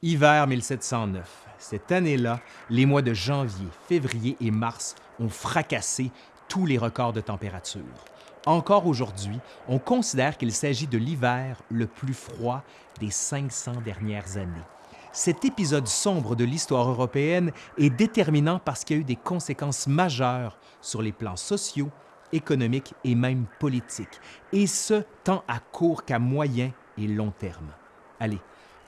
Hiver 1709. Cette année-là, les mois de janvier, février et mars ont fracassé tous les records de température. Encore aujourd'hui, on considère qu'il s'agit de l'hiver le plus froid des 500 dernières années. Cet épisode sombre de l'histoire européenne est déterminant parce qu'il y a eu des conséquences majeures sur les plans sociaux, économiques et même politiques, et ce, tant à court qu'à moyen et long terme. Allez,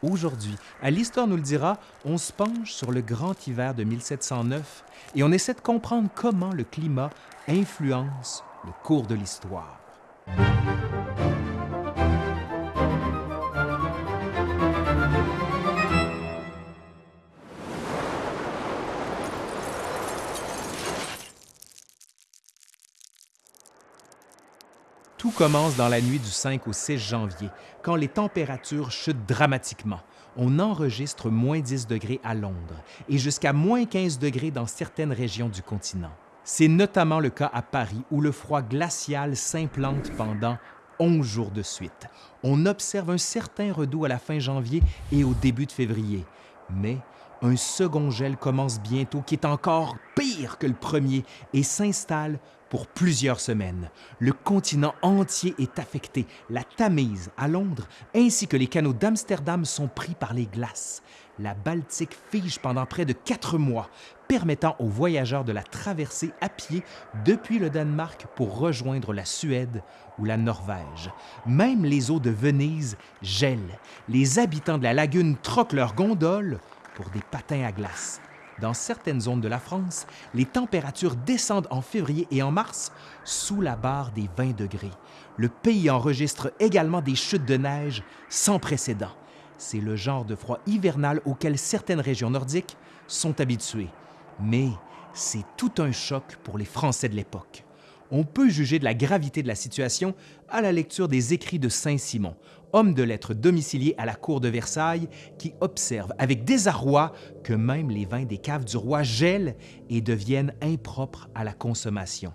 Aujourd'hui, à l'Histoire nous le dira, on se penche sur le grand hiver de 1709 et on essaie de comprendre comment le climat influence le cours de l'histoire. Tout commence dans la nuit du 5 au 6 janvier, quand les températures chutent dramatiquement. On enregistre moins 10 degrés à Londres et jusqu'à moins 15 degrés dans certaines régions du continent. C'est notamment le cas à Paris où le froid glacial s'implante pendant 11 jours de suite. On observe un certain redout à la fin janvier et au début de février. Mais un second gel commence bientôt qui est encore pire que le premier et s'installe pour plusieurs semaines. Le continent entier est affecté. La Tamise, à Londres, ainsi que les canaux d'Amsterdam sont pris par les glaces. La Baltique fige pendant près de quatre mois, permettant aux voyageurs de la traverser à pied depuis le Danemark pour rejoindre la Suède ou la Norvège. Même les eaux de Venise gèlent. Les habitants de la lagune troquent leurs gondoles pour des patins à glace. Dans certaines zones de la France, les températures descendent en février et en mars sous la barre des 20 degrés. Le pays enregistre également des chutes de neige sans précédent. C'est le genre de froid hivernal auquel certaines régions nordiques sont habituées. Mais c'est tout un choc pour les Français de l'époque on peut juger de la gravité de la situation à la lecture des écrits de Saint-Simon, homme de lettres domicilié à la cour de Versailles, qui observe avec désarroi que même les vins des caves du roi gèlent et deviennent impropres à la consommation.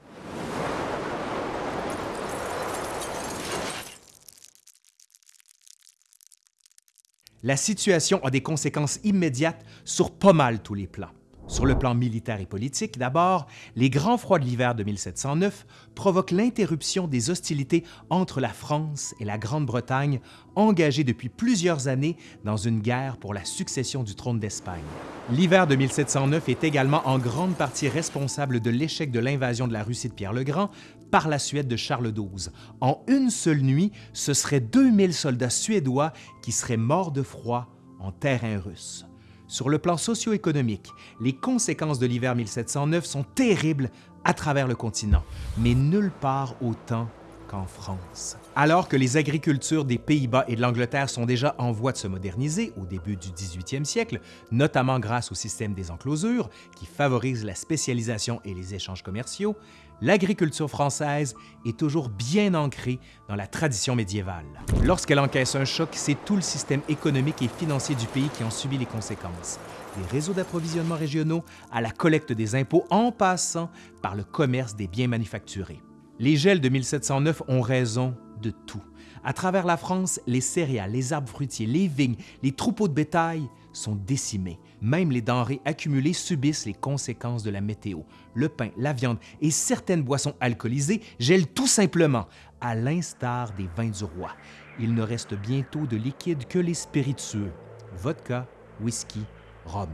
La situation a des conséquences immédiates sur pas mal tous les plans. Sur le plan militaire et politique, d'abord, les grands froids de l'hiver de 1709 provoquent l'interruption des hostilités entre la France et la Grande-Bretagne, engagées depuis plusieurs années dans une guerre pour la succession du trône d'Espagne. L'hiver de 1709 est également en grande partie responsable de l'échec de l'invasion de la Russie de Pierre le Grand par la Suède de Charles XII. En une seule nuit, ce seraient 2000 soldats suédois qui seraient morts de froid en terrain russe. Sur le plan socio-économique, les conséquences de l'hiver 1709 sont terribles à travers le continent, mais nulle part autant qu'en France. Alors que les agricultures des Pays-Bas et de l'Angleterre sont déjà en voie de se moderniser au début du 18e siècle, notamment grâce au système des enclosures qui favorise la spécialisation et les échanges commerciaux, l'agriculture française est toujours bien ancrée dans la tradition médiévale. Lorsqu'elle encaisse un choc, c'est tout le système économique et financier du pays qui en subit les conséquences, des réseaux d'approvisionnement régionaux à la collecte des impôts en passant par le commerce des biens manufacturés. Les gels de 1709 ont raison de tout. À travers la France, les céréales, les arbres fruitiers, les vignes, les troupeaux de bétail sont décimés. Même les denrées accumulées subissent les conséquences de la météo. Le pain, la viande et certaines boissons alcoolisées gèlent tout simplement, à l'instar des vins du roi. Il ne reste bientôt de liquide que les spiritueux, vodka, whisky, rhum.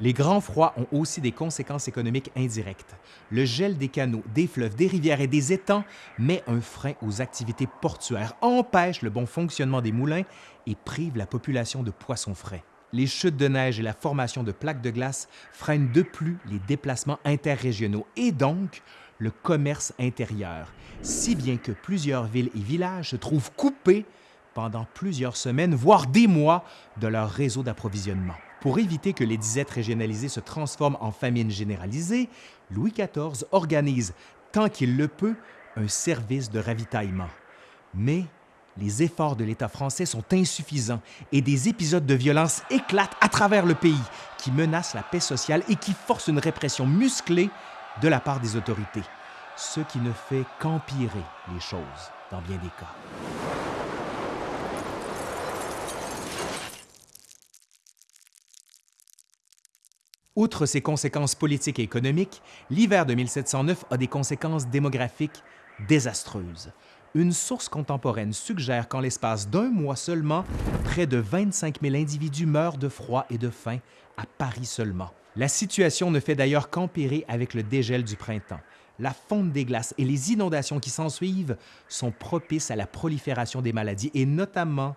Les grands froids ont aussi des conséquences économiques indirectes. Le gel des canaux, des fleuves, des rivières et des étangs met un frein aux activités portuaires, empêche le bon fonctionnement des moulins et prive la population de poissons frais les chutes de neige et la formation de plaques de glace freinent de plus les déplacements interrégionaux et donc le commerce intérieur, si bien que plusieurs villes et villages se trouvent coupés pendant plusieurs semaines, voire des mois, de leur réseau d'approvisionnement. Pour éviter que les disettes régionalisées se transforment en famine généralisée, Louis XIV organise, tant qu'il le peut, un service de ravitaillement. Mais les efforts de l'État français sont insuffisants et des épisodes de violence éclatent à travers le pays qui menacent la paix sociale et qui forcent une répression musclée de la part des autorités, ce qui ne fait qu'empirer les choses dans bien des cas. Outre ses conséquences politiques et économiques, l'hiver de 1709 a des conséquences démographiques désastreuses. Une source contemporaine suggère qu'en l'espace d'un mois seulement, près de 25 000 individus meurent de froid et de faim à Paris seulement. La situation ne fait d'ailleurs qu'empirer avec le dégel du printemps. La fonte des glaces et les inondations qui s'ensuivent sont propices à la prolifération des maladies et notamment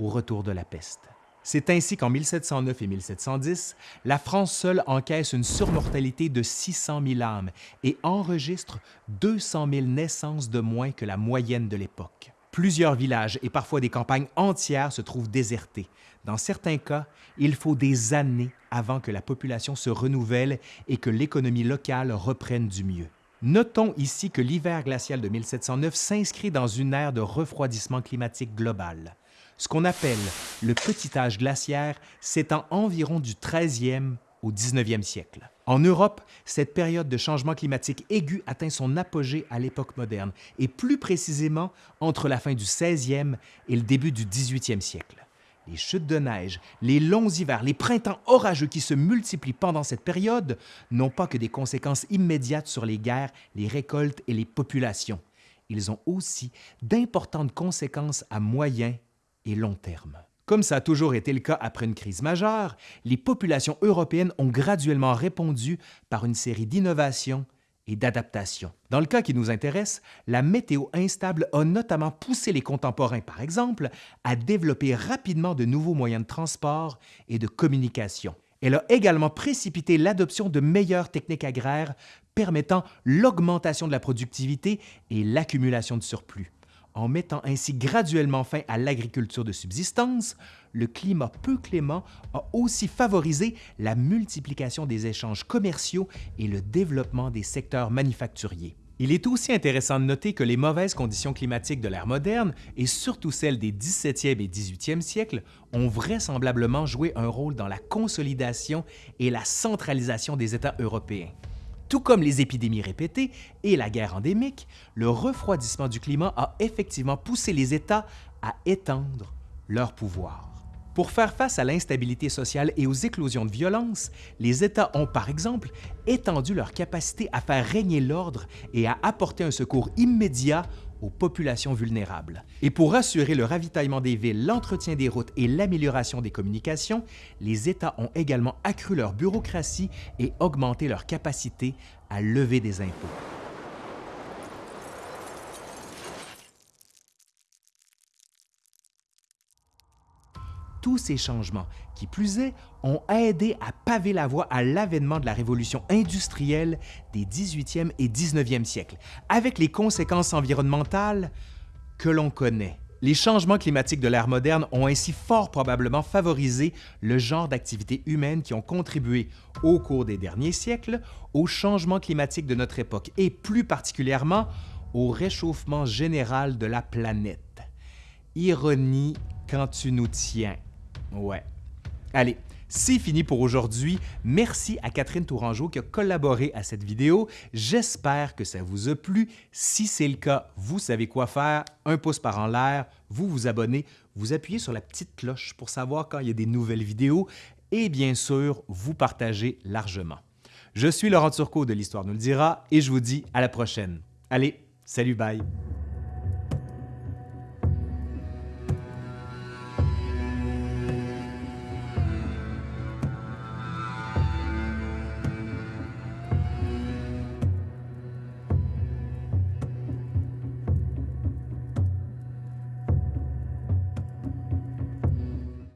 au retour de la peste. C'est ainsi qu'en 1709 et 1710, la France seule encaisse une surmortalité de 600 000 âmes et enregistre 200 000 naissances de moins que la moyenne de l'époque. Plusieurs villages et parfois des campagnes entières se trouvent désertés. Dans certains cas, il faut des années avant que la population se renouvelle et que l'économie locale reprenne du mieux. Notons ici que l'hiver glacial de 1709 s'inscrit dans une ère de refroidissement climatique global. Ce qu'on appelle le petit âge glaciaire s'étend environ du 13e au 19e siècle. En Europe, cette période de changement climatique aigu atteint son apogée à l'époque moderne, et plus précisément entre la fin du 16e et le début du 18e siècle. Les chutes de neige, les longs hivers, les printemps orageux qui se multiplient pendant cette période n'ont pas que des conséquences immédiates sur les guerres, les récoltes et les populations. Ils ont aussi d'importantes conséquences à moyen et long terme. Comme ça a toujours été le cas après une crise majeure, les populations européennes ont graduellement répondu par une série d'innovations et d'adaptations. Dans le cas qui nous intéresse, la météo instable a notamment poussé les contemporains, par exemple, à développer rapidement de nouveaux moyens de transport et de communication. Elle a également précipité l'adoption de meilleures techniques agraires permettant l'augmentation de la productivité et l'accumulation de surplus. En mettant ainsi graduellement fin à l'agriculture de subsistance, le climat peu clément a aussi favorisé la multiplication des échanges commerciaux et le développement des secteurs manufacturiers. Il est aussi intéressant de noter que les mauvaises conditions climatiques de l'ère moderne, et surtout celles des 17e et 18e siècles, ont vraisemblablement joué un rôle dans la consolidation et la centralisation des États européens. Tout comme les épidémies répétées et la guerre endémique, le refroidissement du climat a effectivement poussé les États à étendre leur pouvoir. Pour faire face à l'instabilité sociale et aux éclosions de violence, les États ont par exemple étendu leur capacité à faire régner l'ordre et à apporter un secours immédiat aux populations vulnérables. Et pour assurer le ravitaillement des villes, l'entretien des routes et l'amélioration des communications, les États ont également accru leur bureaucratie et augmenté leur capacité à lever des impôts. Tous ces changements, qui plus est, ont aidé à paver la voie à l'avènement de la révolution industrielle des 18e et 19e siècles, avec les conséquences environnementales que l'on connaît. Les changements climatiques de l'ère moderne ont ainsi fort probablement favorisé le genre d'activités humaines qui ont contribué au cours des derniers siècles au changement climatique de notre époque et plus particulièrement au réchauffement général de la planète. Ironie quand tu nous tiens. Ouais. Allez, c'est fini pour aujourd'hui. Merci à Catherine Tourangeau qui a collaboré à cette vidéo. J'espère que ça vous a plu. Si c'est le cas, vous savez quoi faire. Un pouce par en l'air, vous vous abonnez, vous appuyez sur la petite cloche pour savoir quand il y a des nouvelles vidéos et bien sûr, vous partagez largement. Je suis Laurent Turcot de l'Histoire nous le dira et je vous dis à la prochaine. Allez, salut, bye!